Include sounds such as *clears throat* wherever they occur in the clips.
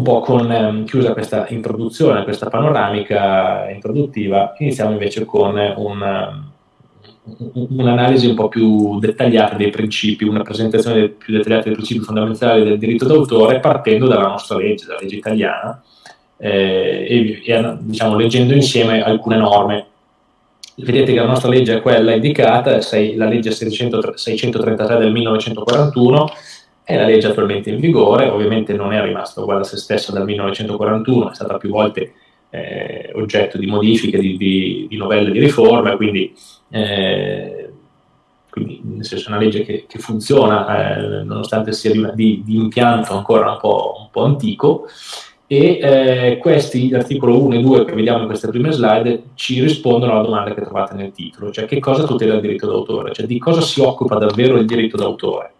un po' con, ehm, chiusa questa introduzione, questa panoramica introduttiva, iniziamo invece con un, un'analisi un po' più dettagliata dei principi, una presentazione più dettagliata dei principi fondamentali del diritto d'autore partendo dalla nostra legge, dalla legge italiana, eh, e, e diciamo, leggendo insieme alcune norme. Vedete che la nostra legge è quella indicata, è la legge 600, 633 del 1941, è la legge attualmente in vigore, ovviamente non è rimasta uguale a se stessa dal 1941, è stata più volte eh, oggetto di modifiche, di, di, di novelle, di riforme, quindi, eh, quindi nel senso è una legge che, che funziona eh, nonostante sia di, di, di, impianto ancora un po', un po antico. E eh, questi, l'articolo 1 e 2 che vediamo in queste prime slide, ci rispondono alla domanda che trovate nel titolo, cioè che cosa tutela il diritto d'autore, cioè di cosa si occupa davvero il diritto d'autore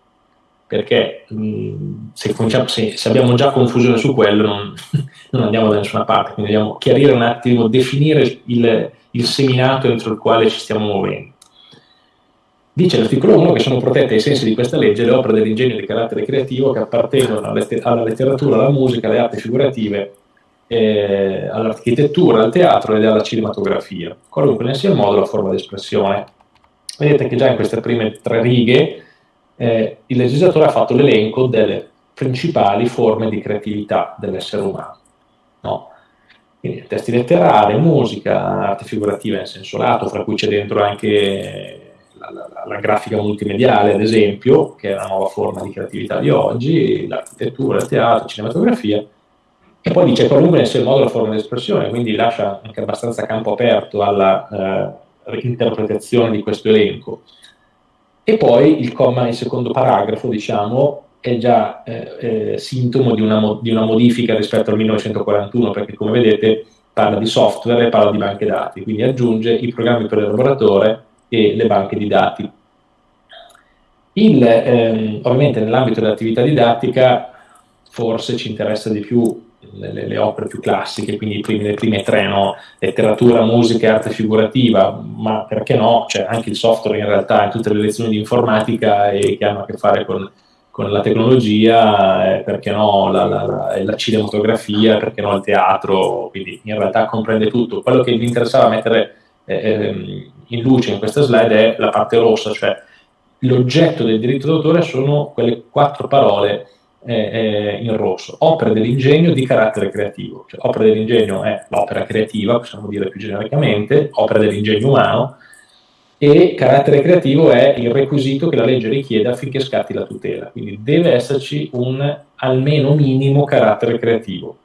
perché mh, se, se, se, abbiamo già confusione su quello non, *laughs* non, andiamo da nessuna parte, quindi dobbiamo chiarire un attimo, definire il, il seminato entro il quale ci stiamo muovendo. Dice l'articolo 1 che sono protette ai sensi di questa legge le opere dell'ingegno di carattere creativo che appartengono alla letteratura, alla musica, alle arti figurative, eh, all'architettura, al teatro ed alla cinematografia, qualunque ne sia il modo la forma di espressione. Vedete che già in queste prime tre righe eh, il legislatore ha fatto l'elenco delle principali forme di creatività dell'essere umano. No? Quindi testi letterari, musica, arte figurativa in senso lato, fra cui c'è dentro anche la, la, la, grafica multimediale, ad esempio, che è una nuova forma di creatività di oggi, l'architettura, il teatro, la cinematografia, e poi dice qualunque sia il modo la forma di espressione, quindi lascia anche abbastanza campo aperto alla eh, interpretazione di questo elenco. E poi il comma, il secondo paragrafo, diciamo, è già eh, eh, sintomo di una, di una, modifica rispetto al 1941, perché come vedete parla di software e parla di banche dati, quindi aggiunge i programmi per l'elaboratore e le banche di dati. Il, ehm, ovviamente nell'ambito dell'attività didattica forse ci interessa di più le, le, opere più classiche, quindi primi, le prime tre, no? letteratura, musica e arte figurativa, ma perché no? Cioè, anche il software in realtà in tutte le lezioni di informatica e che hanno a che fare con, con la tecnologia, eh, perché no la, la, la, la, cinematografia, perché no il teatro, quindi in realtà comprende tutto. Quello che mi interessava mettere eh, ehm, in luce in questa slide è la parte rossa, cioè l'oggetto del diritto d'autore sono quelle quattro parole eh, in rosso, opere dell'ingegno di carattere creativo. Cioè, opera dell'ingegno è l'opera creativa, possiamo dire più genericamente, opera dell'ingegno umano, e carattere creativo è il requisito che la legge richiede affinché scatti la tutela. Quindi deve esserci un almeno minimo carattere creativo,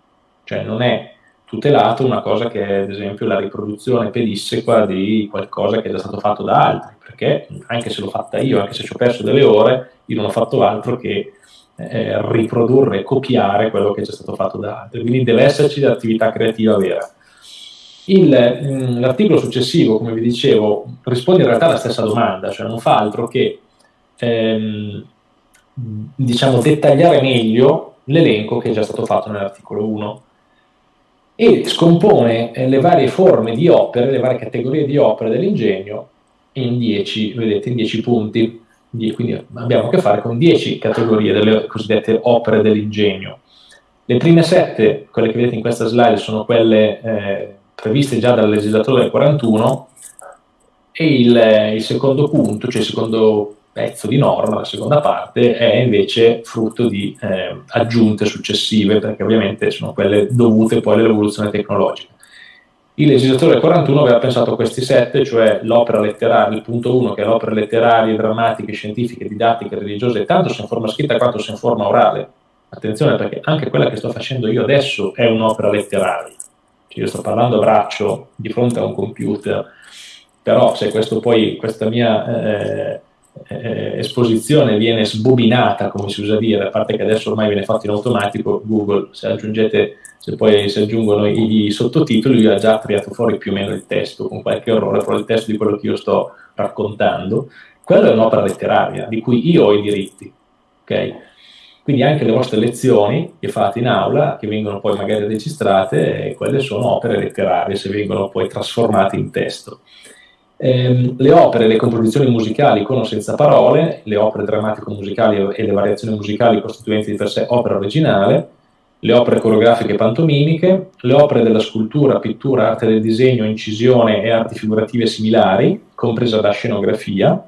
cioè non è tutelato una cosa che è ad esempio la riproduzione pedissequa di qualcosa che è già stato fatto da altri, perché anche se l'ho fatta io, anche se ci ho perso delle ore, io non ho fatto altro che eh, riprodurre copiare quello che è già stato fatto da altri, quindi deve esserci l'attività creativa vera. Mm, l'articolo successivo, come vi dicevo, risponde in realtà alla stessa domanda, cioè non fa altro che ehm, diciamo, dettagliare meglio l'elenco che è già stato fatto nell'articolo 1 e scompone eh, le varie forme di opere, le varie categorie di opere dell'ingegno in 10, vedete, in 10 punti quindi abbiamo a che fare con 10 categorie delle cosiddette opere dell'ingegno. Le prime sette, quelle che vedete in questa slide, sono quelle eh, previste già dal legislatore del 41 e il, il, secondo punto, cioè il secondo pezzo di norma, la seconda parte, è invece frutto di eh, aggiunte successive, perché ovviamente sono quelle dovute poi all'evoluzione tecnologica. Il legislatore del 41 aveva pensato questi sette, cioè l'opera letteraria, il punto 1 che è l'opera letteraria, drammatiche, scientifiche, didattiche, religiose, tanto se in forma scritta quanto se in forma orale. Attenzione perché anche quella che sto facendo io adesso è un'opera letteraria. Cioè io sto parlando a braccio di fronte a un computer, però se questo poi, questa mia eh, eh, esposizione viene sbobinata, come si usa dire, a parte che adesso ormai viene fatto in automatico, Google, se aggiungete se poi si aggiungono i, i sottotitoli, lui ha già tirato fuori più o meno il testo, con qualche errore, però il testo di quello che io sto raccontando, quella è un'opera letteraria di cui io ho i diritti, ok? Quindi anche le vostre lezioni che fate in aula, che vengono poi magari registrate, quelle sono opere letterarie, se vengono poi trasformate in testo. Eh, le opere, le composizioni musicali con o senza parole, le opere drammatico-musicali e le variazioni musicali costituenti di per sé opera originale, le opere coreografiche e pantomimiche, le opere della scultura, pittura, arte del disegno, incisione e arti figurative similari, compresa la scenografia,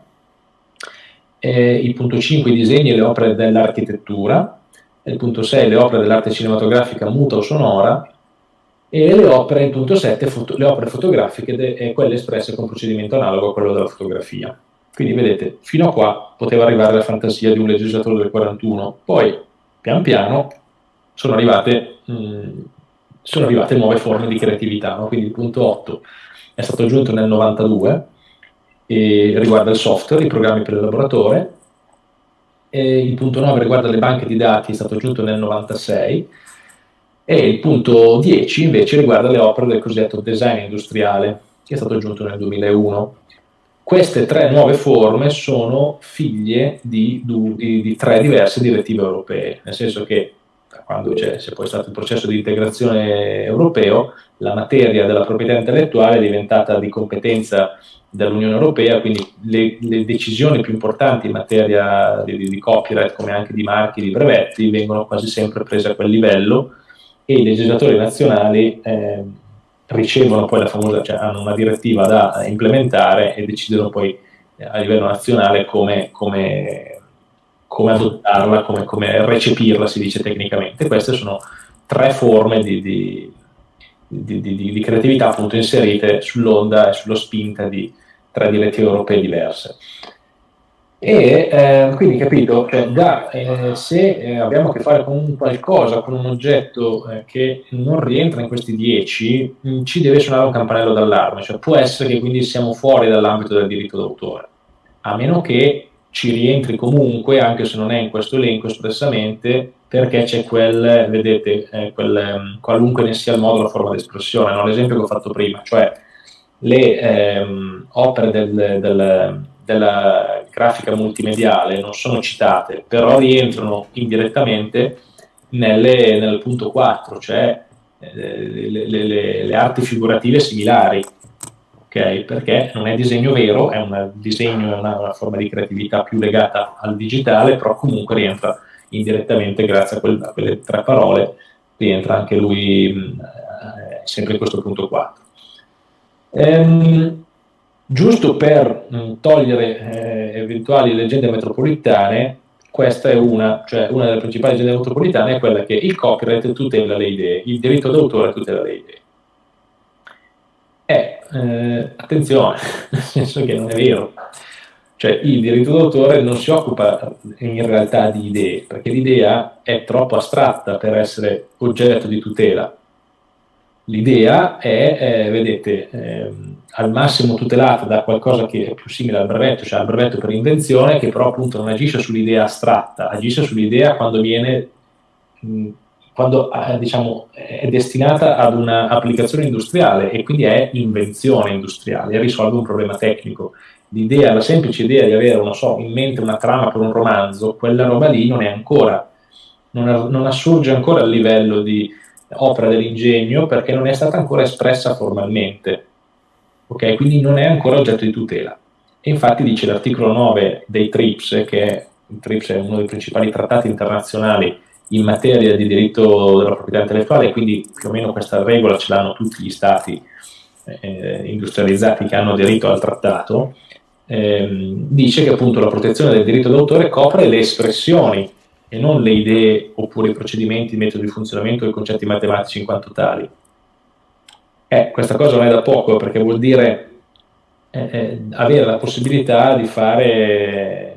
eh, il punto 5 i disegni e le opere dell'architettura, il punto 6 le opere dell'arte cinematografica muta o sonora, e le opere, il punto 7, foto, le opere fotografiche e quelle espresse con procedimento analogo a quello della fotografia. Quindi vedete, fino a qua poteva arrivare la fantasia di un legislatore del 41, poi pian piano sono arrivate, mh, mm, sono arrivate nuove forme di creatività, no? quindi il punto 8 è stato aggiunto nel 92 e riguarda il software, i programmi per il laboratorio, il punto 9 riguarda le banche di dati, è stato aggiunto nel 96, e il punto 10 invece riguarda le opere del cosiddetto design industriale, che è stato aggiunto nel 2001. Queste tre nuove forme sono figlie di, di, di tre diverse direttive europee, nel senso che quando c'è, c'è poi stato il processo di integrazione europeo, la materia della proprietà intellettuale è diventata di competenza dell'Unione Europea, quindi le, le, decisioni più importanti in materia di, di, copyright, come anche di marchi, di brevetti, vengono quasi sempre prese a quel livello e i legislatori nazionali eh, ricevono poi la famosa, cioè hanno una direttiva da implementare e decidono poi eh, a livello nazionale come, come, come adottarla, come, come, recepirla, si dice tecnicamente. Queste sono tre forme di, di, di, di creatività appunto inserite sull'onda e sulla spinta di tre direttive europee diverse. E eh, quindi capito, cioè, da, eh, se eh, abbiamo a che fare con qualcosa, con un oggetto eh, che non rientra in questi 10, mh, mm, ci deve suonare un campanello d'allarme, cioè può essere che quindi siamo fuori dall'ambito del diritto d'autore, a meno che ci rientri comunque, anche se non è in questo elenco espressamente, perché c'è quel, vedete, eh, quel, mm, qualunque ne sia il modo, la forma di espressione, no? l'esempio che ho fatto prima, cioè le ehm, opere del, del della grafica multimediale non sono citate, però rientrano indirettamente nelle, nel punto 4, cioè eh, le, le, le, le, arti figurative similari, okay? perché non è disegno vero, è un disegno, è una, una, forma di creatività più legata al digitale, però comunque rientra indirettamente grazie a, quel, a quelle tre parole, rientra anche lui mh, eh, sempre in questo punto 4. Ehm, Giusto per mh, mm, togliere eh, eventuali leggende metropolitane, questa è una, cioè una delle principali leggende metropolitane è quella che il copyright tutela le idee, il diritto d'autore tutela le idee. Eh, eh, attenzione, *laughs* nel senso che non è vero. Cioè il diritto d'autore non si occupa in realtà di idee, perché l'idea è troppo astratta per essere oggetto di tutela. L'idea è, eh, vedete, ehm, al massimo tutelata da qualcosa che è più simile al brevetto, cioè al brevetto per invenzione, che però appunto non agisce sull'idea astratta, agisce sull'idea quando viene, mh, quando eh, diciamo, è destinata ad un'applicazione industriale e quindi è invenzione industriale risolve un problema tecnico. L'idea, la semplice idea di avere, non so, in mente una trama per un romanzo, quella roba lì non è ancora, non, non assurge ancora al livello di opera dell'ingegno perché non è stata ancora espressa formalmente. Ok, quindi non è ancora oggetto di tutela. E infatti dice l'articolo 9 dei TRIPS, che è, TRIPS è uno dei principali trattati internazionali in materia di diritto della proprietà intellettuale, quindi più o meno questa regola ce l'hanno tutti gli stati eh, industrializzati che hanno aderito al trattato, ehm, dice che appunto la protezione del diritto d'autore copre le espressioni e non le idee oppure i procedimenti, i metodi di funzionamento e i concetti matematici in quanto tali. Eh, questa cosa non è da poco perché vuol dire eh, eh, avere la possibilità di fare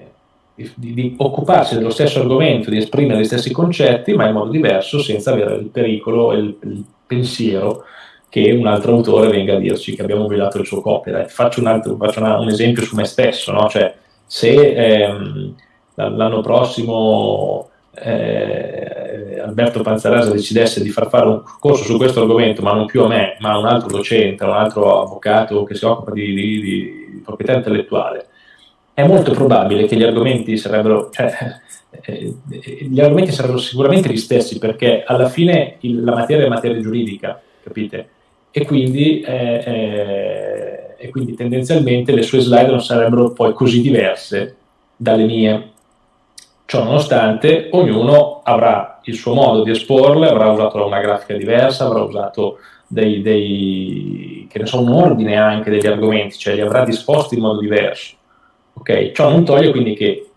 di, di, occuparsi dello stesso argomento, di esprimere gli stessi concetti, ma in modo diverso, senza avere il pericolo e il, il pensiero che un altro autore venga a dirci che abbiamo violato il suo copyright. Faccio un, altro, faccio una, un esempio su me stesso, no? cioè, se ehm, l'anno prossimo eh, Alberto Panzarasa decidesse di far fare un corso su questo argomento, ma non più a me, ma a un altro docente, a un altro avvocato che si occupa di, di, di proprietà intellettuale, è molto probabile che gli argomenti sarebbero, cioè, eh, gli argomenti sarebbero sicuramente gli stessi, perché alla fine il, la materia è materia giuridica, capite? E quindi, eh, eh, e quindi tendenzialmente le sue slide non sarebbero poi così diverse dalle mie Ciò nonostante, ognuno avrà il suo modo di esporle, avrà usato una grafica diversa, avrà usato dei, dei, che ne so, un ordine anche degli argomenti, cioè li avrà disposti in modo diverso. Okay? Ciò non toglie quindi che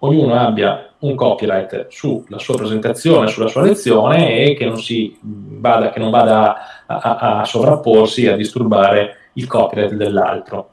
ognuno abbia un copyright sulla sua presentazione, sulla sua lezione e che non, vada, che non vada a, a, a sovrapporsi, a disturbare il copyright dell'altro.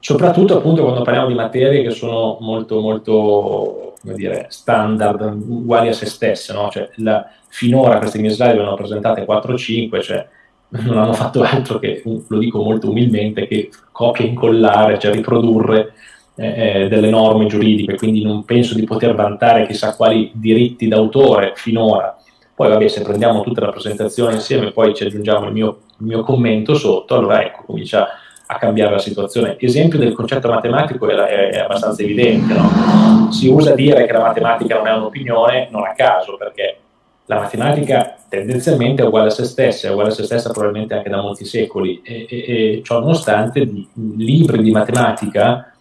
Soprattutto appunto quando parliamo di materie che sono molto, molto come dire, standard, uguali a se stesse, no? cioè, la, finora queste mie slide vengono presentate 4-5, cioè *laughs* non hanno fatto altro che, lo dico molto umilmente, che copia e incollare, cioè riprodurre eh, eh, delle norme giuridiche, quindi non penso di poter vantare chissà quali diritti d'autore finora. Poi vabbè, se prendiamo tutta la presentazione insieme, poi ci aggiungiamo il mio, il mio commento sotto, allora ecco, comincia a cambiare la situazione. L'esempio del concetto matematico è, è, abbastanza evidente, no? si usa dire che la matematica non è un'opinione, non a caso, perché la matematica tendenzialmente è uguale a se stessa, è uguale a se stessa probabilmente anche da molti secoli, e, e, e ciò nonostante libri di matematica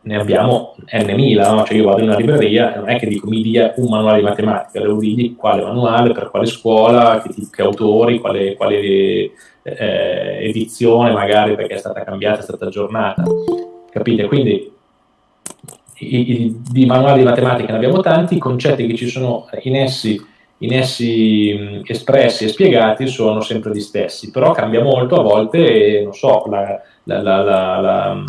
ne abbiamo n mila, no? cioè io vado in una libreria e non è che dico mi dia un manuale di matematica, devo dirgli quale manuale, per quale scuola, che, che autori, quale, quale eh, edizione magari perché è stata cambiata, è stata aggiornata, capite? Quindi i, i, di manuali di matematica ne abbiamo tanti, i concetti che ci sono in essi, in essi mh, espressi e spiegati sono sempre gli stessi, però cambia molto a volte, non so, la, la, la,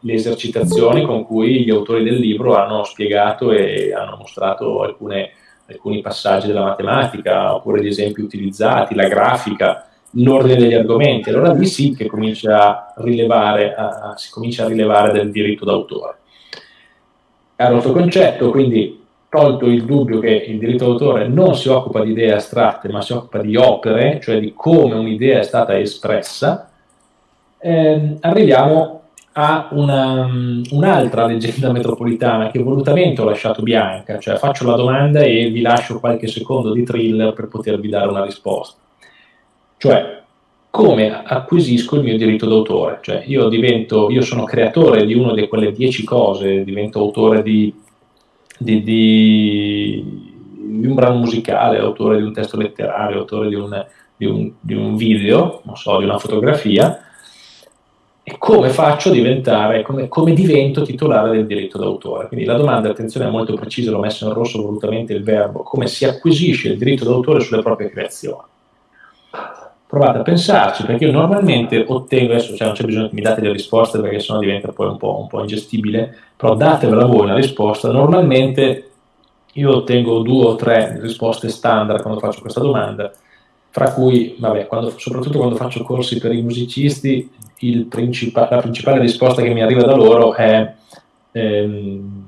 le esercitazioni con cui gli autori del libro hanno spiegato e hanno mostrato alcune, alcuni passaggi della matematica, oppure gli esempi utilizzati, la grafica, l'ordine degli argomenti. Allora lì sì che comincia rilevare, a, si comincia a rilevare del diritto d'autore. Caro altro concetto, quindi tolto il dubbio che il diritto d'autore non si occupa di idee astratte, ma si occupa di opere, cioè di come un'idea è stata espressa, eh, arriviamo a una, un'altra leggenda metropolitana che volutamente ho lasciato bianca, cioè faccio la domanda e vi lascio qualche secondo di thriller per potervi dare una risposta. Cioè, come acquisisco il mio diritto d'autore? Cioè, io divento, io sono creatore di una di quelle dieci cose, divento autore di, di, di, di un brano musicale, autore di un testo letterario, autore di un, un, un video, so, di una fotografia, e come faccio a diventare, come, come, divento titolare del diritto d'autore. Quindi la domanda, attenzione, è molto precisa, l'ho messo in rosso volutamente il verbo, come si acquisisce il diritto d'autore sulle proprie creazioni. Provate a pensarci, perché io normalmente ottengo, adesso cioè non c'è bisogno che mi date le risposte perché sennò diventa poi un po', un po' ingestibile, però datevela voi una risposta, normalmente io ottengo due o tre risposte standard quando faccio questa domanda, fra cui, vabbè, quando, soprattutto quando faccio corsi per i musicisti, principa- la principale risposta che mi arriva da loro è ehm,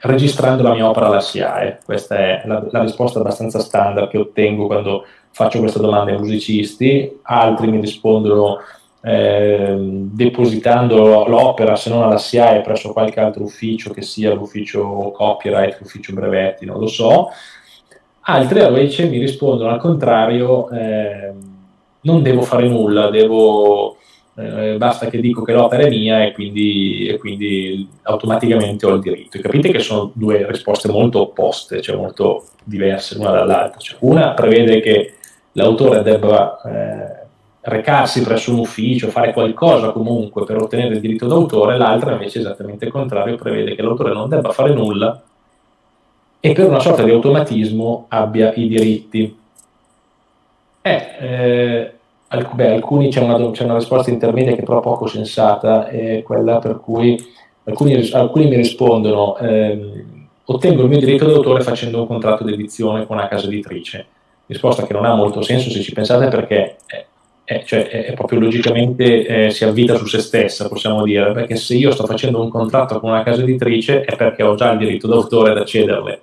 registrando la mia opera alla SIAE. Questa è la, la, risposta abbastanza standard che ottengo quando faccio questa domanda ai musicisti. Altri mi rispondono eh, depositando l'opera, se non alla SIAE, presso qualche altro ufficio, che sia l'ufficio copyright, l'ufficio brevetti, non lo so. Altri invece mi rispondono al contrario, eh, non devo fare nulla, devo eh, basta che dico che l'opera è mia e quindi, e quindi, automaticamente ho il diritto. E capite che sono due risposte molto opposte, cioè molto diverse l'una dall'altra. Cioè, una prevede che l'autore debba eh, recarsi presso un ufficio, fare qualcosa comunque per ottenere il diritto d'autore, l'altra invece esattamente il contrario, prevede che l'autore non debba fare nulla e per una sorta di automatismo abbia i diritti. Eh, eh, Alc- beh, alcuni c'è una, una, risposta intermedia che è però poco sensata, è quella per cui alcuni, alcuni mi rispondono ehm, ottengo il mio diritto d'autore facendo un contratto di edizione con una casa editrice. Risposta che non ha molto senso se ci pensate perché è, è, cioè, è proprio logicamente eh, si avvita su se stessa, possiamo dire, perché se io sto facendo un contratto con una casa editrice è perché ho già il diritto d'autore da cederle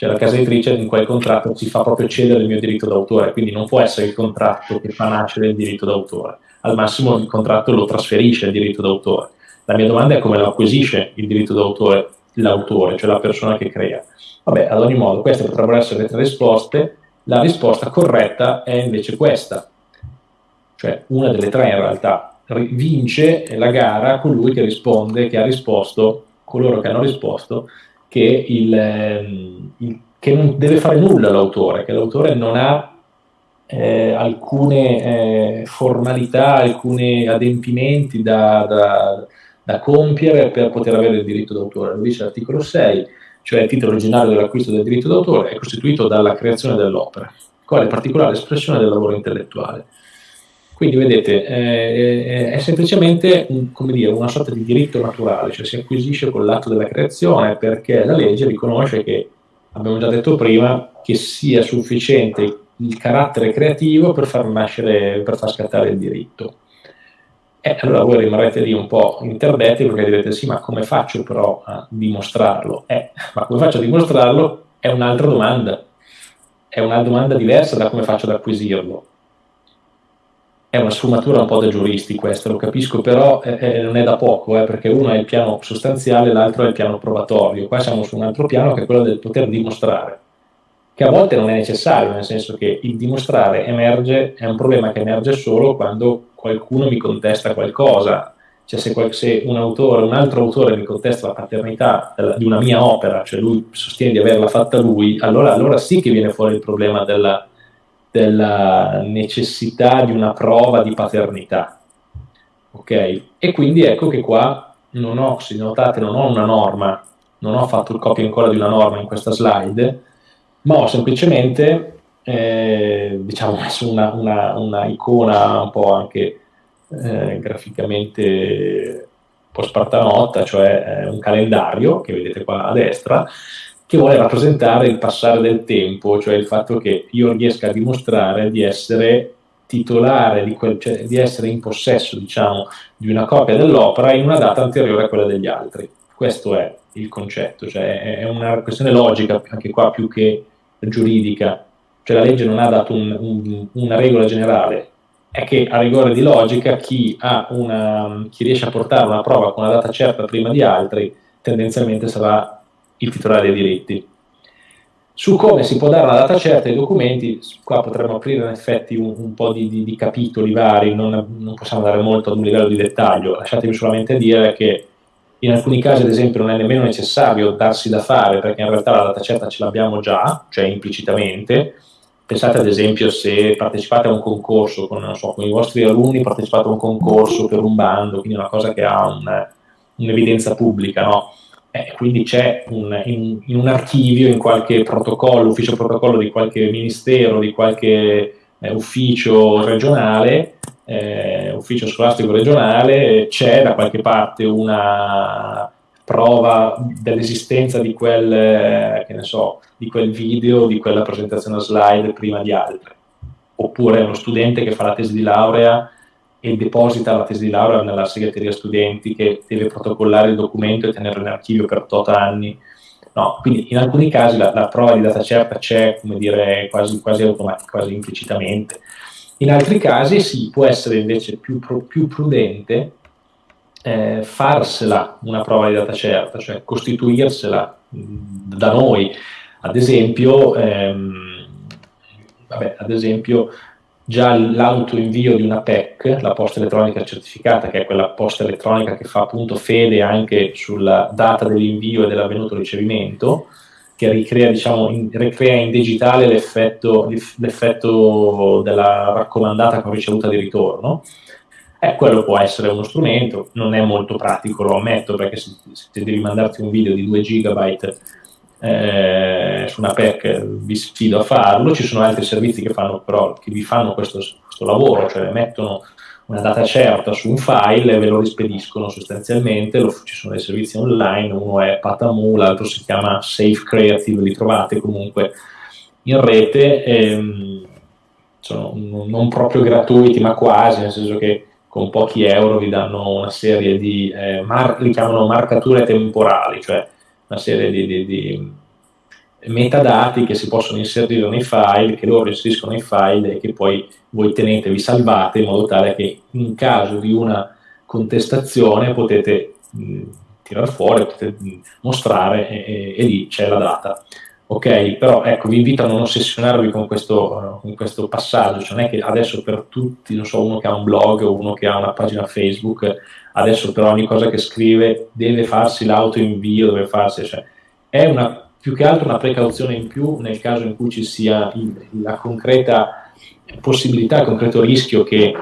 cioè la casa editrice in quel contratto si fa proprio cedere il mio diritto d'autore, quindi non può essere il contratto che fa nascere il diritto d'autore, al massimo il contratto lo trasferisce il diritto d'autore. La mia domanda è come lo acquisisce il diritto d'autore l'autore, cioè la persona che crea. Vabbè, ad ogni modo, queste potrebbero essere le tre risposte, la risposta corretta è invece questa, cioè una delle tre in realtà, vince la gara colui che risponde, che ha risposto, coloro che hanno risposto che, il, ehm, il, che non deve fare nulla l'autore, che l'autore non ha eh, alcune eh, formalità, alcuni adempimenti da, da, da, compiere per poter avere il diritto d'autore. Lo dice l'articolo 6, cioè il titolo originario dell'acquisto del diritto d'autore è costituito dalla creazione dell'opera, quale particolare espressione del lavoro intellettuale. Quindi vedete, eh, è semplicemente un, dire, una sorta di diritto naturale, cioè si acquisisce con l'atto della creazione perché la legge riconosce che, abbiamo già detto prima, che sia sufficiente il carattere creativo per far nascere, per far scattare il diritto. E allora voi rimarrete lì un po' interdetti perché direte sì, ma come faccio però a dimostrarlo? Eh, ma come faccio a dimostrarlo è un'altra domanda, è una domanda diversa da come faccio ad acquisirlo è una sfumatura un po' da giuristi questa, lo capisco, però eh, eh, non è da poco, eh, perché uno è il piano sostanziale, l'altro è il piano probatorio. Qua siamo su un altro piano che è quello del poter dimostrare, che a volte non è necessario, nel senso che il dimostrare emerge, è un problema che emerge solo quando qualcuno mi contesta qualcosa. Cioè se, se un autore, un altro autore mi contesta la paternità di una mia opera, cioè lui sostiene di averla fatta lui, allora, allora sì che viene fuori il problema della della necessità di una prova di paternità. Ok? E quindi ecco che qua non ho, se notate, non ho una norma, non ho fatto il copia incolla di una norma in questa slide, ma ho semplicemente eh, diciamo, *laughs* messo una, una, una, icona un po' anche eh, graficamente un po' spartanotta, cioè eh, un calendario che vedete qua a destra, che vuole rappresentare il passare del tempo, cioè il fatto che io riesca a dimostrare di essere titolare, di, quel, cioè di essere in possesso diciamo, di una copia dell'opera in una data anteriore a quella degli altri. Questo è il concetto, cioè è una questione logica anche qua più che giuridica, cioè la legge non ha dato un, un, una regola generale, è che a rigore di logica chi, una, chi riesce a portare una prova con una data certa prima di altri tendenzialmente sarà il titolare dei diritti. Su come si può dare una data certa ai documenti, qua potremmo aprire in effetti un, un po' di, di, di, capitoli vari, non, non, possiamo andare molto ad un livello di dettaglio, lasciatemi solamente dire che in alcuni casi ad esempio non è nemmeno necessario darsi da fare perché in realtà la data certa ce l'abbiamo già, cioè implicitamente, pensate ad esempio se partecipate a un concorso con, so, con, i vostri alunni, partecipate a un concorso per un bando, quindi una cosa che ha un, un'evidenza pubblica, no? Eh, quindi c'è un, in, in, un archivio, in qualche protocollo, ufficio protocollo di qualche ministero, di qualche eh, ufficio regionale, eh, ufficio scolastico regionale, c'è da qualche parte una prova dell'esistenza di quel, eh, so, di quel video, di quella presentazione slide prima di altre. Oppure uno studente che fa la tesi di laurea e deposita la tesi di laurea nella segreteria studenti che deve protocollare il documento e tenerlo in archivio per 8 anni. No, quindi in alcuni casi la, la, prova di data certa c'è, come dire, quasi, quasi automatica, quasi implicitamente. In altri casi sì, può essere invece più, più prudente eh, farsela una prova di data certa, cioè costituirsela da noi. Ad esempio, ehm, vabbè, ad esempio già l'autoinvio di una PEC, la posta elettronica certificata, che è quella posta elettronica che fa appunto fede anche sulla data dell'invio e dell'avvenuto ricevimento, che ricrea, diciamo, in, ricrea in digitale l'effetto, l'effetto, della raccomandata con ricevuta di ritorno. Eh, quello può essere uno strumento, non è molto pratico, lo ammetto, perché se, se devi mandarti un video di 2 gigabyte eh, su una PEC vi sfido a farlo, ci sono altri servizi che, fanno, però, che vi fanno questo, questo lavoro, cioè mettono una data certa su un file e ve lo rispediscono sostanzialmente, lo, ci sono dei servizi online, uno è Patamu, l'altro si chiama Safe Creative, li trovate comunque in rete, ehm, sono non proprio gratuiti ma quasi, nel senso che con pochi euro vi danno una serie di, eh, mar- li chiamano marcature temporali, cioè una serie di, di, di, metadati che si possono inserire nei file, che loro inseriscono nei file e che poi voi tenete, vi salvate in modo tale che in caso di una contestazione potete mh, tirare fuori, potete mh, mostrare e, e, e, lì c'è la data. Ok, però ecco, vi invito a non ossessionarvi con questo, con questo passaggio, cioè non è che adesso per tutti, non so, uno che ha un blog o uno che ha una pagina Facebook, adesso per ogni cosa che scrive deve farsi l'autoinvio, deve farsi, cioè, è una, più che altro una precauzione in più nel caso in cui ci sia la concreta possibilità, il concreto rischio che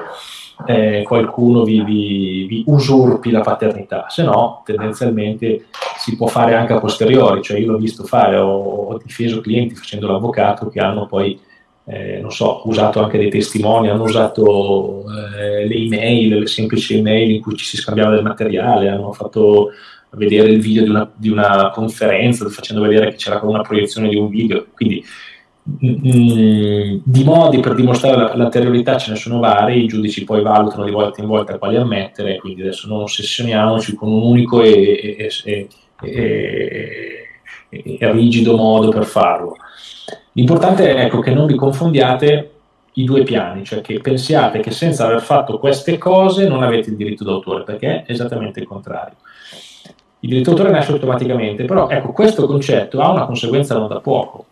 eh, qualcuno vi, vi, vi, usurpi la paternità, se no tendenzialmente si può fare anche a posteriori, cioè io l'ho visto fare, ho, ho difeso clienti facendo l'avvocato che hanno poi, eh, non so, usato anche dei testimoni, hanno usato eh, le email, le semplici email in cui ci si scambiava del materiale, hanno fatto vedere il video di una, di una conferenza facendo vedere che c'era una proiezione di un video, quindi di modi per dimostrare l'anteriorità ce ne sono vari, i giudici poi valutano di volta in volta quali ammettere, quindi adesso non ossessioniamoci con un unico e, e, e, e rigido modo per farlo. L'importante è ecco, che non vi confondiate i due piani, cioè che pensiate che senza aver fatto queste cose non avete il diritto d'autore, perché è esattamente il contrario. Il d'autore nasce automaticamente, però ecco, questo concetto ha una conseguenza non da poco,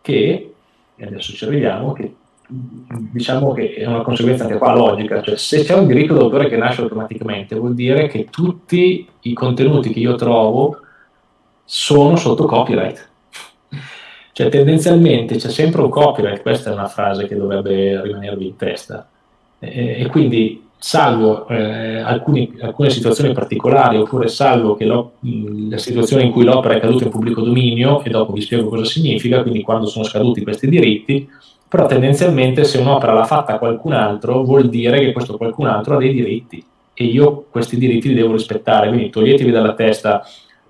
che, e adesso ci arriviamo, che diciamo che è una conseguenza anche qua logica, cioè se c'è un diritto d'autore che nasce automaticamente vuol dire che tutti i contenuti che io trovo sono sotto copyright. Cioè tendenzialmente c'è sempre un copyright, questa è una frase che dovrebbe rimanervi in testa. E, e quindi salvo eh, alcuni, alcune situazioni particolari oppure salvo la situazione in cui l'opera è caduta in pubblico dominio e dopo vi spiego cosa significa, quindi quando sono scaduti questi diritti, però tendenzialmente se un'opera l'ha fatta qualcun altro vuol dire che questo qualcun altro ha dei diritti e io questi diritti li devo rispettare, quindi toglietevi dalla testa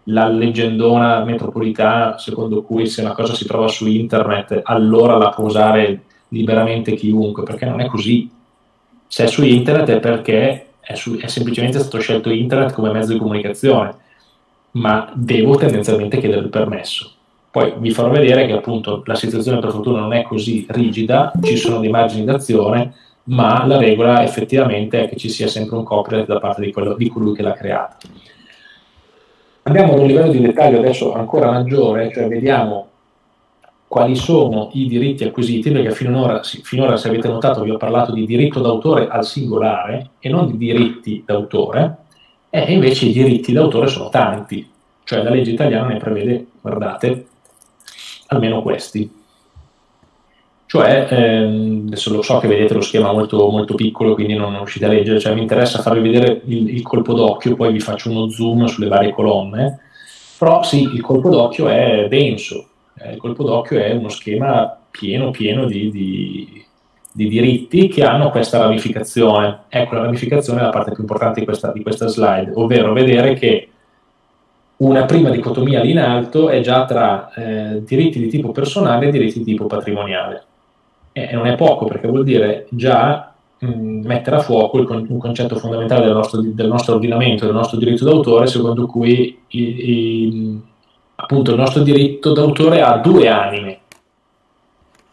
la leggendona metropolitana secondo cui se una cosa si trova su internet allora la può usare liberamente chiunque, perché non è così se è su internet è perché è, su, è, semplicemente stato scelto internet come mezzo di comunicazione, ma devo tendenzialmente chiedere il permesso. Poi vi farò vedere che appunto la situazione per fortuna non è così rigida, ci sono dei margini d'azione, ma la regola effettivamente è che ci sia sempre un copyright da parte di, quello, di colui che l'ha creato. Andiamo ad un livello di dettaglio adesso ancora maggiore, cioè vediamo quali sono i diritti acquisiti, perché finora, finora, se avete notato vi ho parlato di diritto d'autore al singolare e non di diritti d'autore, e invece i diritti d'autore sono tanti, cioè la legge italiana ne prevede, guardate, almeno questi. Cioè, ehm, adesso lo so che vedete lo schema molto, molto piccolo, quindi non riuscite a leggere, cioè mi interessa farvi vedere il, il colpo d'occhio, poi vi faccio uno zoom sulle varie colonne, però sì, il colpo d'occhio è denso, eh, il colpo d'occhio è uno schema pieno, pieno di, di, di, diritti che hanno questa ramificazione. Ecco, la ramificazione è la parte più importante di questa, di questa slide, ovvero vedere che una prima dicotomia lì in alto è già tra eh, diritti di tipo personale e diritti di tipo patrimoniale. E non è poco perché vuol dire già mh, mettere a fuoco il, un concetto fondamentale del nostro, del nostro, ordinamento, del nostro diritto d'autore, secondo cui i, i, appunto il nostro diritto d'autore ha due anime,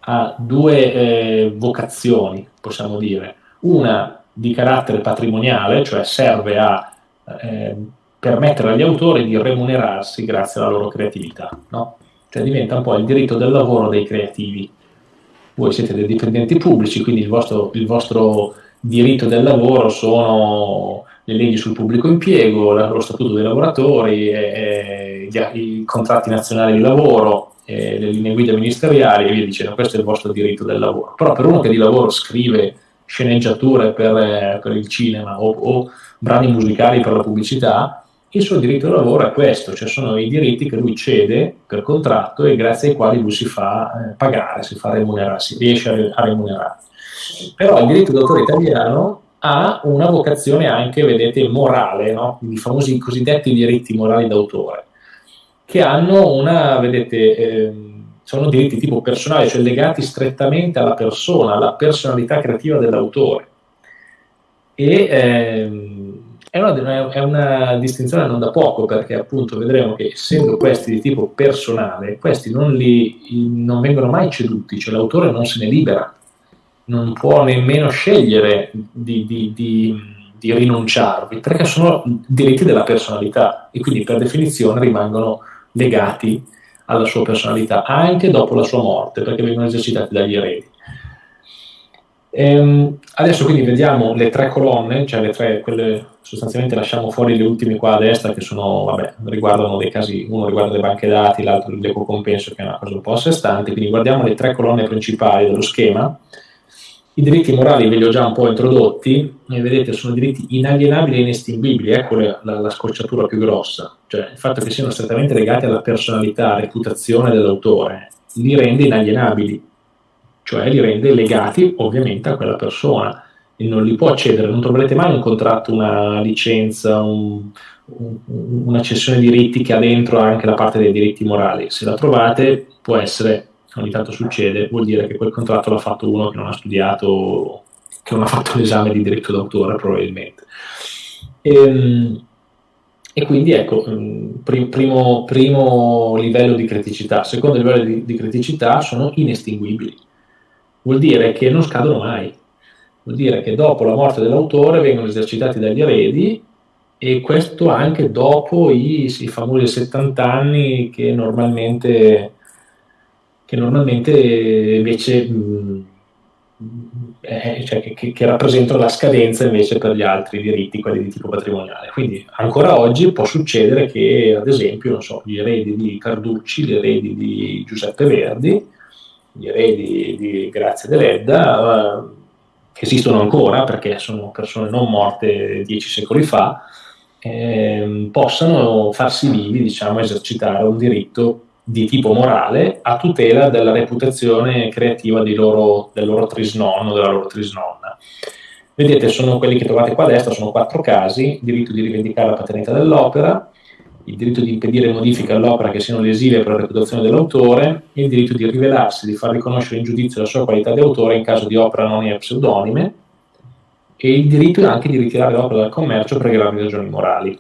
ha due eh, vocazioni, possiamo dire. Una di carattere patrimoniale, cioè serve a eh, permettere agli autori di remunerarsi grazie alla loro creatività, no? Cioè diventa un po' il diritto del lavoro dei creativi. Voi siete dei dipendenti pubblici, quindi il vostro, il vostro diritto del lavoro sono le leggi sul pubblico impiego, lo statuto dei lavoratori, eh, i contratti nazionali di lavoro, eh, le linee guida ministeriali e via dicendo, questo è il vostro diritto del lavoro. Però per uno che di lavoro scrive sceneggiature per, eh, per il cinema o, o, brani musicali per la pubblicità, il suo diritto del lavoro è questo, cioè sono i diritti che lui cede per contratto e grazie ai quali lui si fa eh, pagare, si fa remunerarsi, riesce a, remunerarsi. Però il diritto d'autore italiano ha una vocazione anche, vedete, morale, no? i famosi cosiddetti diritti morali d'autore, che hanno una, vedete, eh, sono diritti tipo personali, cioè legati strettamente alla persona, alla personalità creativa dell'autore. E ehm, è, una, è una distinzione non da poco, perché appunto vedremo che essendo questi di tipo personale, questi non, li, non vengono mai ceduti, cioè l'autore non se ne libera non può nemmeno scegliere di, di, di, di, rinunciarvi, perché sono diritti della personalità e quindi per definizione rimangono legati alla sua personalità anche dopo la sua morte, perché vengono esercitati dagli eredi. Ehm, adesso quindi vediamo le tre colonne, cioè le tre, quelle sostanzialmente lasciamo fuori le ultime qua a destra che sono, vabbè, riguardano dei casi, uno riguarda le banche dati, l'altro l'eco compenso che è una cosa un po' a sé stante, quindi guardiamo le tre colonne principali dello schema. I diritti morali ve li ho già un po' introdotti, e vedete sono diritti inalienabili e inestinguibili, ecco la, la, scocciatura più grossa, cioè il fatto che siano strettamente legati alla personalità, reputazione dell'autore, li rende inalienabili, cioè li rende legati ovviamente a quella persona. E non li può cedere, non troverete mai un contratto, una licenza, un, un, una cessione di diritti che ha dentro anche la parte dei diritti morali. Se la trovate può essere, ogni tanto succede, vuol dire che quel contratto l'ha fatto uno che non ha studiato, che non ha fatto l'esame di diritto d'autore probabilmente. E, ehm, e quindi ecco, mm, primo, primo, livello di criticità. Secondo livello di, di criticità sono inestinguibili vuol dire che non scadono mai, vuol dire che dopo la morte dell'autore vengono esercitati dagli eredi e questo anche dopo i, i famosi 70 anni che normalmente, che normalmente invece mh, eh, cioè che, che, rappresentano la scadenza invece per gli altri diritti, quelli di tipo patrimoniale. Quindi ancora oggi può succedere che, ad esempio, so, gli eredi di Carducci, gli eredi di Giuseppe Verdi, gli eredi di Grazia Deledda, eh, che esistono ancora perché sono persone non morte dieci secoli fa, eh, possano farsi vivi, diciamo, esercitare un diritto di tipo morale a tutela della reputazione creativa loro, del loro trisnonno, della loro trisnonna. Vedete, sono quelli che trovate qua a destra, sono quattro casi, diritto di rivendicare la paternità dell'opera, il diritto di impedire modifiche all'opera che siano lesive per la reputazione dell'autore, il diritto di rivelarsi, di far riconoscere in giudizio la sua qualità di autore in caso di opera anonima e pseudonime, e il diritto anche di ritirare l'opera dal commercio per gravi ragioni morali.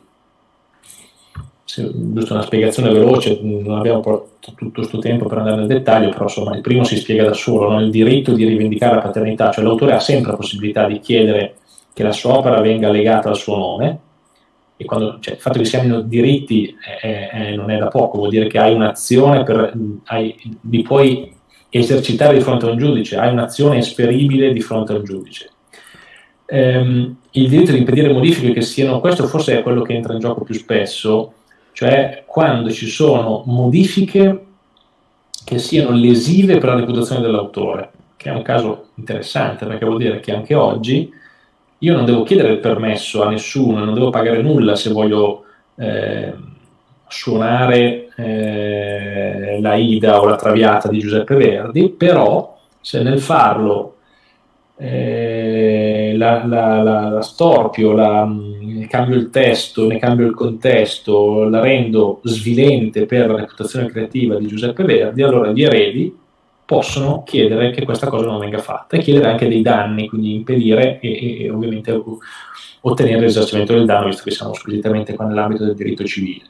Giusto una spiegazione veloce, non abbiamo tutto questo tempo per andare nel dettaglio, però insomma il primo si spiega da solo, no? il diritto di rivendicare la paternità, cioè l'autore ha sempre la possibilità di chiedere che la sua opera venga legata al suo nome, e quando, cioè, il fatto che si abbiano diritti eh, eh, non è da poco, vuol dire che hai un'azione, per, hai, li puoi esercitare di fronte a un giudice, hai un'azione esperibile di fronte a un giudice. Ehm, il diritto di impedire modifiche che siano, questo forse è quello che entra in gioco più spesso, cioè quando ci sono modifiche che siano lesive per la reputazione dell'autore, che è un caso interessante perché vuol dire che anche oggi io non devo chiedere il permesso a nessuno, non devo pagare nulla se voglio eh, suonare eh, la Ida o la Traviata di Giuseppe Verdi, però se nel farlo eh, la, la, la, la, storpio, la, cambio il testo, ne cambio il contesto, la rendo svilente per la reputazione creativa di Giuseppe Verdi, allora gli eredi possono chiedere che questa cosa non venga fatta e chiedere anche dei danni, quindi impedire e, e ovviamente ottenere il risarcimento del danno, visto che siamo squisitamente qua nell'ambito del diritto civile.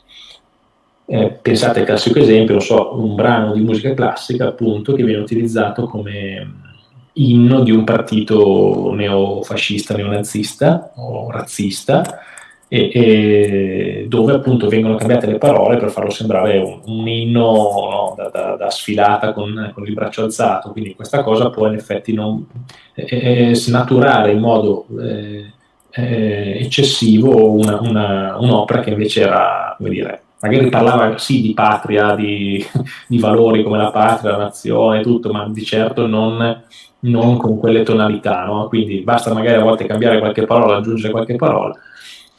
Eh, pensate al classico esempio, so, un brano di musica classica appunto che viene utilizzato come inno di un partito neofascista, neonazista o razzista e, e, dove appunto vengono cambiate le parole per farlo sembrare un, un inno no, da, da, da, sfilata con, con, il braccio alzato, quindi questa cosa può in effetti non, eh, snaturare in modo eh, eh, eccessivo una, una, un'opera che invece era, come dire, magari parlava sì di patria, di, di, valori come la patria, la nazione, tutto, ma di certo non, non con quelle tonalità, no? quindi basta magari a volte cambiare qualche parola, aggiungere qualche parola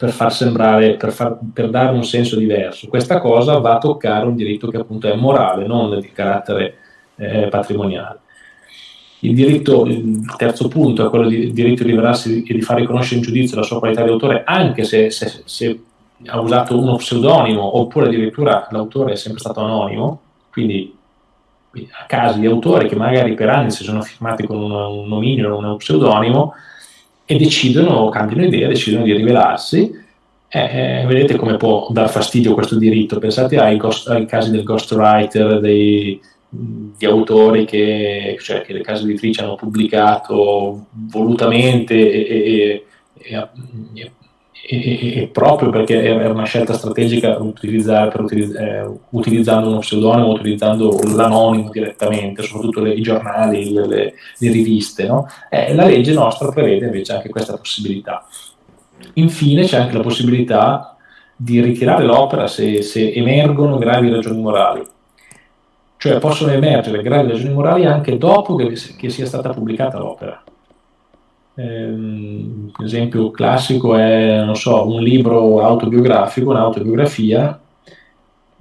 per far sembrare, per, far, per, dare un senso diverso. Questa cosa va a toccare un diritto che appunto è morale, non di carattere eh, patrimoniale. Il, diritto, il terzo punto è quello di diritto di rivelarsi e di far riconoscere in giudizio la sua qualità di autore, anche se, se, se ha usato uno pseudonimo oppure addirittura l'autore è sempre stato anonimo, quindi a casi di autori che magari per anni si sono firmati con un, un nomignolo o uno pseudonimo, e decidono, cambiano idea, decidono di rivelarsi. Eh, eh, vedete come può dar fastidio questo diritto. Pensate ai, ghost, ai casi del ghostwriter, dei, di autori che, cioè, che, le case editrici hanno pubblicato volutamente e, e, e, e, e, proprio perché era una scelta strategica utilizz- eh, utilizzando uno pseudonimo, utilizzando l'anonimo direttamente, soprattutto le, i giornali, le, le, le riviste, no? eh, la legge nostra prevede invece anche questa possibilità. Infine c'è anche la possibilità di ritirare l'opera se, se emergono gravi ragioni morali. Cioè possono emergere gravi ragioni morali anche dopo che, che sia stata pubblicata l'opera. Um, esempio classico è, so, un libro autobiografico, un'autobiografia.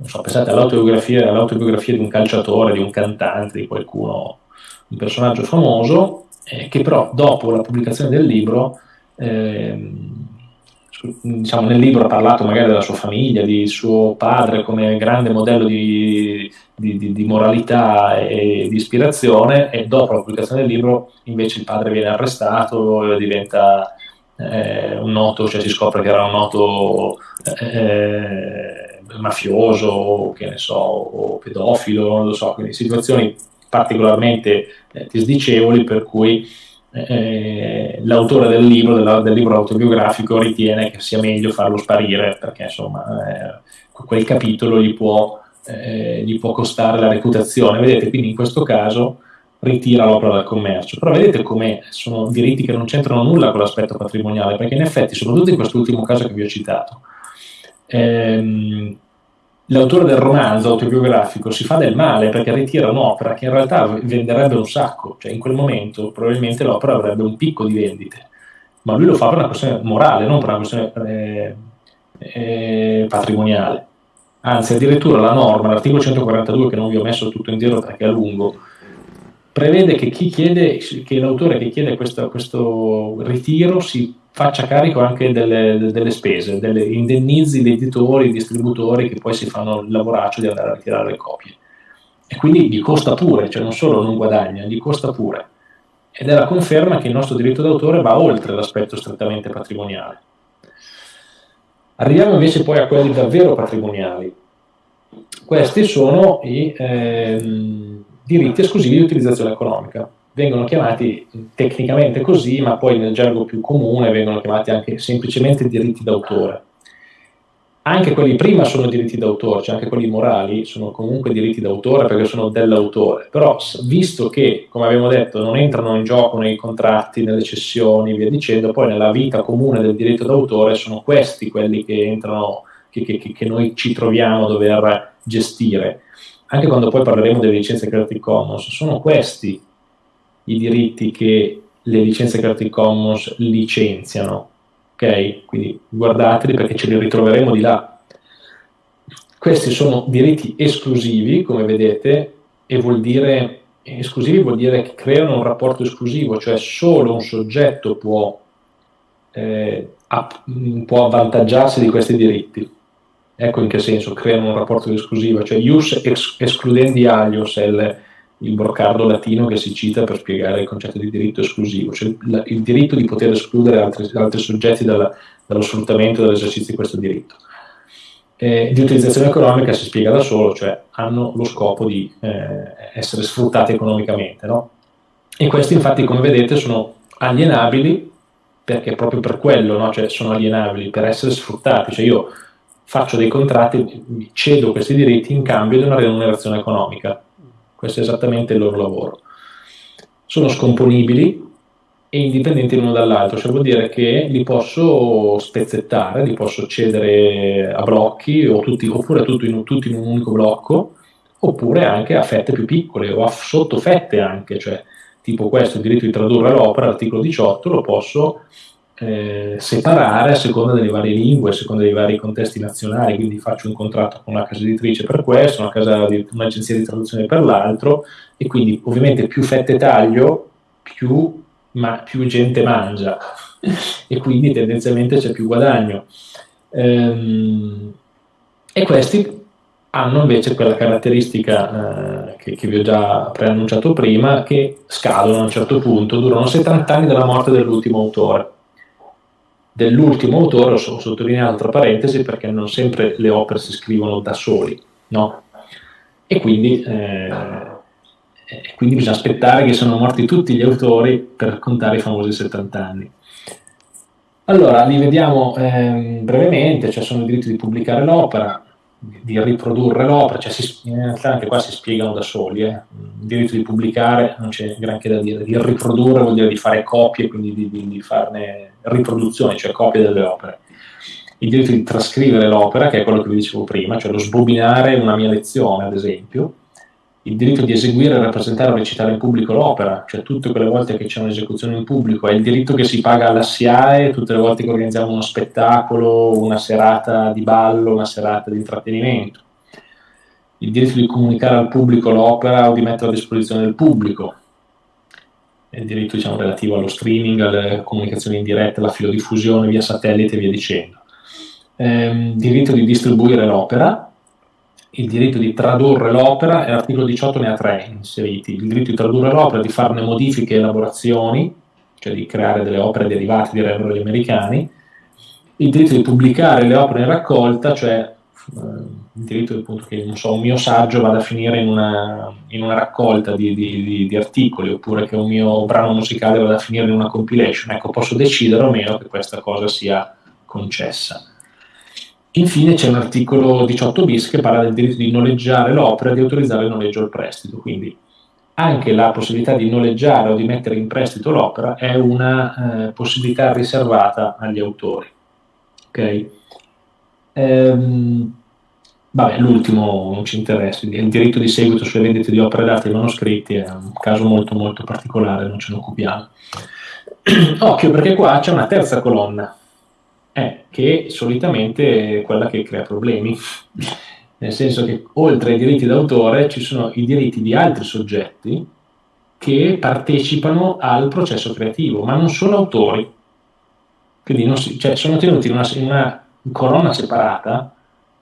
So, pensate all'autobiografia, all'autobiografia di un calciatore, di un cantante, di qualcuno, un personaggio famoso, eh, che però dopo la pubblicazione del libro eh, diciamo, nel libro ha parlato magari della sua famiglia, di suo padre come grande modello di, di, di, di, moralità e di ispirazione e dopo la pubblicazione del libro invece il padre viene arrestato e diventa eh, un noto, cioè si scopre che era un noto eh, mafioso, che ne so, o pedofilo, non lo so, quindi situazioni particolarmente eh, disdicevoli per cui eh, l'autore del libro, della, del libro autobiografico, ritiene che sia meglio farlo sparire perché insomma eh, quel capitolo gli può, eh, gli può, costare la reputazione. Vedete, quindi in questo caso ritira l'opera dal commercio. Però vedete come sono diritti che non c'entrano nulla con l'aspetto patrimoniale, perché in effetti, soprattutto in quest'ultimo caso che vi ho citato, ehm, l'autore del romanzo autobiografico si fa del male perché ritira un'opera che in realtà venderebbe un sacco, cioè in quel momento probabilmente l'opera avrebbe un picco di vendite, ma lui lo fa per una questione morale, non per una questione eh, eh, patrimoniale. Anzi, addirittura la norma, l'articolo 142, che non vi ho messo tutto in giro perché è lungo, prevede che che l'autore che chiede questo, questo ritiro si faccia carico anche delle, delle spese, delle indennizi di editori, distributori che poi si fanno il lavoraccio di andare a ritirare le copie. E quindi gli costa pure, cioè non solo non guadagna, gli costa pure. Ed è la conferma che il nostro diritto d'autore va oltre l'aspetto strettamente patrimoniale. Arriviamo invece poi a quelli davvero patrimoniali. Questi sono i ehm, diritti esclusivi di utilizzazione economica vengono chiamati tecnicamente così, ma poi nel gergo più comune vengono chiamati anche semplicemente diritti d'autore. Anche quelli prima sono diritti d'autore, cioè anche quelli morali sono comunque diritti d'autore perché sono dell'autore, però visto che, come abbiamo detto, non entrano in gioco nei contratti, nelle cessioni, via dicendo, poi nella vita comune del diritto d'autore sono questi quelli che entrano, che, che, che noi ci troviamo a dover gestire. Anche quando poi parleremo delle licenze Creative Commons, sono questi i diritti che le licenze Creative Commons licenziano. Ok? Quindi guardateli perché ce li ritroveremo di là. Questi sono diritti esclusivi, come vedete, e vuol dire esclusivi vuol dire che creano un rapporto esclusivo, cioè solo un soggetto può, eh, può avvantaggiarsi di questi diritti. Ecco in che senso creano un rapporto esclusivo, cioè ius ex, escludendi alios è il, il broccardo latino che si cita per spiegare il concetto di diritto esclusivo, cioè il, il diritto di poter escludere altri, altri soggetti dalla, dallo sfruttamento e dall'esercizio di questo diritto. Eh, di utilizzazione economica si spiega da solo, cioè hanno lo scopo di eh, essere sfruttati economicamente. No? E questi infatti, come vedete, sono alienabili perché proprio per quello no? cioè, sono alienabili, per essere sfruttati. Cioè io faccio dei contratti, cedo questi diritti in cambio di una remunerazione economica questo è esattamente il loro lavoro. Sono scomponibili e indipendenti l'uno dall'altro, cioè vuol dire che li posso spezzettare, li posso cedere a blocchi tutti, oppure tutti in, tutti in un unico blocco, oppure anche a fette più piccole o a sottofette anche, cioè tipo questo, il diritto di tradurre l'opera, l'articolo 18, lo posso eh, separare a seconda delle varie lingue, a seconda dei vari contesti nazionali, quindi faccio un contratto con una casa editrice per questo, una casa un'agenzia di traduzione per l'altro, e quindi ovviamente più fette taglio, più, ma, più gente mangia, *laughs* e quindi tendenzialmente c'è più guadagno. Ehm, e questi hanno invece quella caratteristica eh, che, che, vi ho già preannunciato prima, che scadono a un certo punto, durano 70 anni dalla morte dell'ultimo autore dell'ultimo autore, ho sottolineato tra parentesi perché non sempre le opere si scrivono da soli, no? E quindi, eh, quindi bisogna aspettare che siano morti tutti gli autori per contare i famosi 70 anni. Allora, li vediamo eh, brevemente, cioè sono il diritto di pubblicare l'opera, di riprodurre l'opera, cioè si, in realtà anche qua si spiegano da soli, eh. il diritto di pubblicare non c'è granché da dire, di riprodurre vuol dire di fare copie, quindi di, di, di farne riproduzioni, cioè copie delle opere. Il diritto di trascrivere l'opera, che è quello che vi dicevo prima, cioè lo sbobinare una mia lezione, ad esempio, il diritto di eseguire, rappresentare o recitare in pubblico l'opera, cioè tutte quelle volte che c'è un'esecuzione in pubblico, è il diritto che si paga alla SIAE tutte le volte che organizziamo uno spettacolo, una serata di ballo, una serata di intrattenimento. Il diritto di comunicare al pubblico l'opera o di metterla a disposizione del pubblico. Il diritto diciamo, relativo allo streaming, alle comunicazioni in diretta, alla filodiffusione via satellite e via dicendo. Ehm, diritto di distribuire l'opera, il diritto di tradurre l'opera e l'articolo 18 ne ha tre inseriti. Il diritto di tradurre l'opera, di farne modifiche e elaborazioni, cioè di creare delle opere derivate, direbbero gli americani. Il diritto di pubblicare le opere in raccolta, cioè il diritto appunto, che so, un mio saggio vada a finire in una, in una raccolta di, di, di, di, articoli oppure che un mio brano musicale vada a finire in una compilation. Ecco, posso decidere o meno che questa cosa sia concessa. Infine c'è un articolo 18 bis che parla del diritto di noleggiare l'opera e di autorizzare il noleggio al prestito, quindi anche la possibilità di noleggiare o di mettere in prestito l'opera è una eh, possibilità riservata agli autori. Okay? Ehm, vabbè, l'ultimo non ci interessa, il diritto di seguito sulle vendite di opere d'arte e manoscritti è un caso molto molto particolare, non ce ne occupiamo. *clears throat* Occhio perché qua c'è una terza colonna è che solitamente è quella che crea problemi, nel senso che oltre ai diritti d'autore ci sono i diritti di altri soggetti che partecipano al processo creativo, ma non sono autori. Quindi si, cioè, sono tenuti in una, in una colonna separata,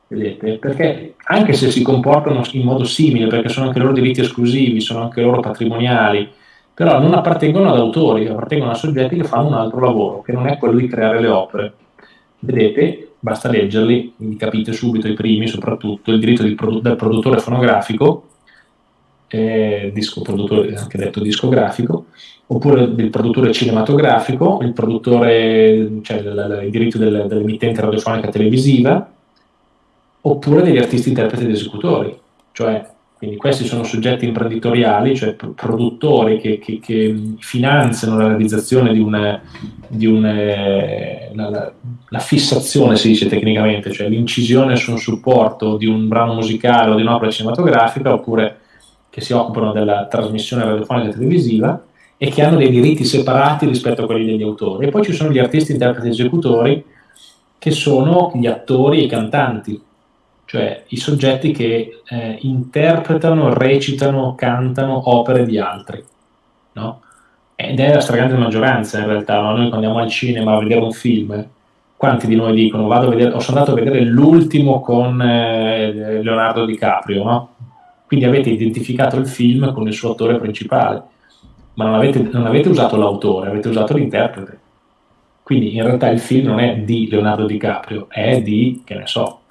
vedete, perché anche se si comportano in modo simile, perché sono anche loro diritti esclusivi, sono anche loro patrimoniali, però non appartengono ad autori, appartengono a soggetti che fanno un altro lavoro, che non è quello di creare le opere. Vedete, basta leggerli, capite subito i primi, soprattutto il diritto produ- del produttore fonografico, eh, disco produttore, anche detto discografico, oppure del produttore cinematografico, il produttore, cioè il, il diritto del, dell'emittente radiofonica televisiva, oppure degli artisti interpreti ed esecutori, cioè quindi questi sono soggetti imprenditoriali, cioè produttori che, che, che finanziano la realizzazione di una, di una la, la, fissazione, si dice tecnicamente, cioè l'incisione su un supporto di un brano musicale o di un'opera cinematografica, oppure che si occupano della trasmissione radiofonica e televisiva e che hanno dei diritti separati rispetto a quelli degli autori. E poi ci sono gli artisti, interpreti e esecutori, che sono gli attori e i cantanti cioè i soggetti che eh, interpretano, recitano, cantano opere di altri, no? Ed è la stragrande maggioranza in realtà, no? noi quando andiamo al cinema a vedere un film, quanti di noi dicono vado a vedere, ho sono andato a vedere l'ultimo con eh, Leonardo DiCaprio, no? Quindi avete identificato il film con il suo attore principale, ma non avete, non avete usato l'autore, avete usato l'interprete. Quindi in realtà il film non è di Leonardo DiCaprio, è di, che ne so,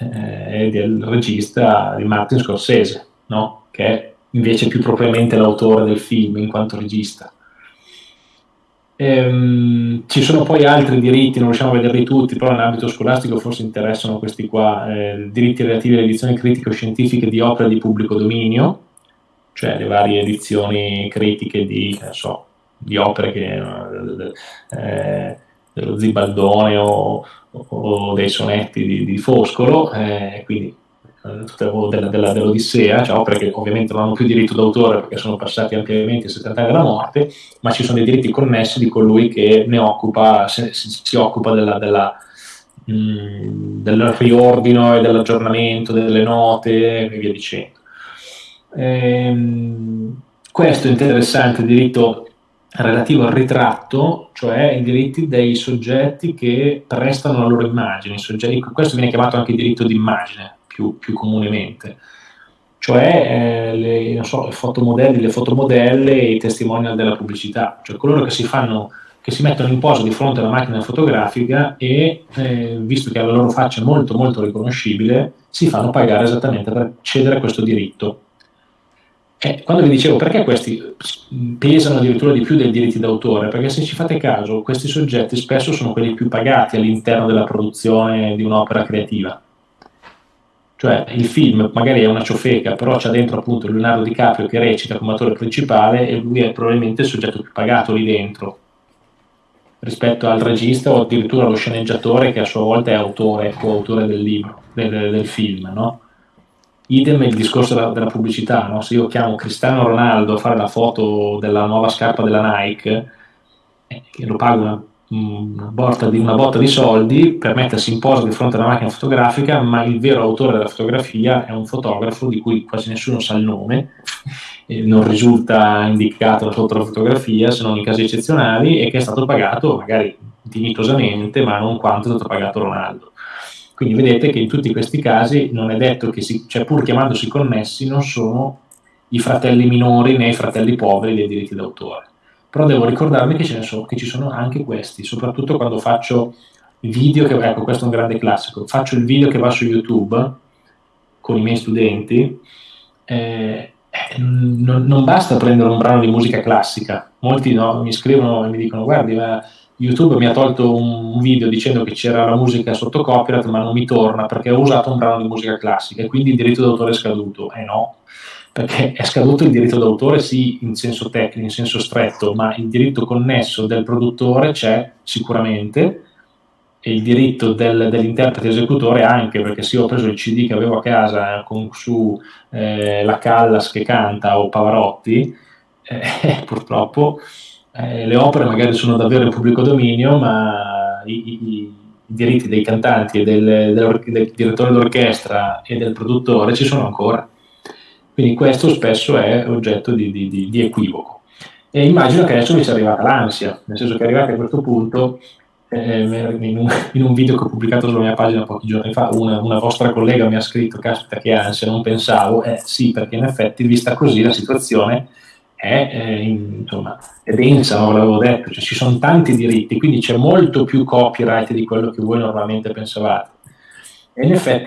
eh, del regista di Martin Scorsese, no? che è invece più propriamente l'autore del film in quanto regista. Ehm, ci sono poi altri diritti, non riusciamo a vederli tutti, però in ambito scolastico forse interessano questi qua, eh, diritti relativi alle edizioni critico-scientifiche di opere di pubblico dominio, cioè le varie edizioni critiche di, so, di opere che, eh, dello Zibaldone o, o dei sonetti di, di Foscolo, eh, quindi eh, della, della, dell'Odissea, cioè opere che ovviamente non hanno più diritto d'autore perché sono passati ampiamente i 70 anni dalla morte, ma ci sono dei diritti connessi di colui che ne occupa, si, si occupa della, della, mh, mm, del riordino e dell'aggiornamento delle note e via dicendo. Ehm, questo interessante, diritto relativo al ritratto, cioè i diritti dei soggetti che prestano la loro immagine. Soggetti, questo viene chiamato anche diritto d'immagine più, più comunemente, cioè eh, le, so, le, fotomodelli, le fotomodelle e i testimonial della pubblicità, cioè coloro che si fanno che si mettono in posa di fronte alla macchina fotografica e, eh, visto che la loro faccia è molto molto riconoscibile, si fanno pagare esattamente per cedere questo diritto eh, quando vi dicevo perché questi pesano addirittura di più dei diritti d'autore, perché se ci fate caso, questi soggetti spesso sono quelli più pagati all'interno della produzione di un'opera creativa. Cioè il film magari è una ciofeca, però c'è dentro appunto Leonardo DiCaprio che recita come attore principale e lui è probabilmente il soggetto più pagato lì dentro rispetto al regista o addirittura allo sceneggiatore che a sua volta è autore o autore del libro, del, del film, no? Idem il discorso della, della pubblicità, no? se io chiamo Cristiano Ronaldo a fare la foto della nuova scarpa della Nike, eh, lo pago una, una, botta di, una, botta di, soldi per mettersi in posa di fronte alla macchina fotografica, ma il vero autore della fotografia è un fotografo di cui quasi nessuno sa il nome, non risulta indicato sotto la fotografia se non in casi eccezionali e che è stato pagato magari dignitosamente, ma non quanto è stato pagato Ronaldo. Quindi vedete che in tutti questi casi non è detto che, si, cioè pur chiamandosi connessi, non sono i fratelli minori né i fratelli poveri dei diritti d'autore. Però devo ricordarmi che, ce ne so, che ci sono anche questi, soprattutto quando faccio video, che, ecco questo è un grande classico, faccio il video che va su YouTube con i miei studenti, eh, non, non, basta prendere un brano di musica classica, molti no, mi scrivono e mi dicono guardi ma YouTube mi ha tolto un video dicendo che c'era la musica sotto copyright, ma non mi torna perché ho usato un brano di musica classica e quindi il diritto d'autore è scaduto. Eh no, perché è scaduto il diritto d'autore sì in senso tecnico, in senso stretto, ma il diritto connesso del produttore c'è sicuramente e il diritto del, dell'interprete esecutore anche, perché se io ho preso il CD che avevo a casa con su eh, la Callas che canta o Pavarotti, eh, *laughs* purtroppo eh, le opere magari sono davvero in pubblico dominio, ma i, i, i diritti dei cantanti del, del, del, direttore d'orchestra e del produttore ci sono ancora. Quindi questo spesso è oggetto di, di, di, di equivoco. E immagino che adesso mi sia arrivata l'ansia, nel senso che arrivati a questo punto, eh, in, un, in, un, video che ho pubblicato sulla mia pagina pochi giorni fa, una, una vostra collega mi ha scritto, caspita che ansia, non pensavo, eh sì, perché in effetti vista così la situazione è, eh, insomma, è densa, non l'avevo detto, cioè, ci sono tanti diritti, quindi c'è molto più copyright di quello che voi normalmente pensavate. E in effetti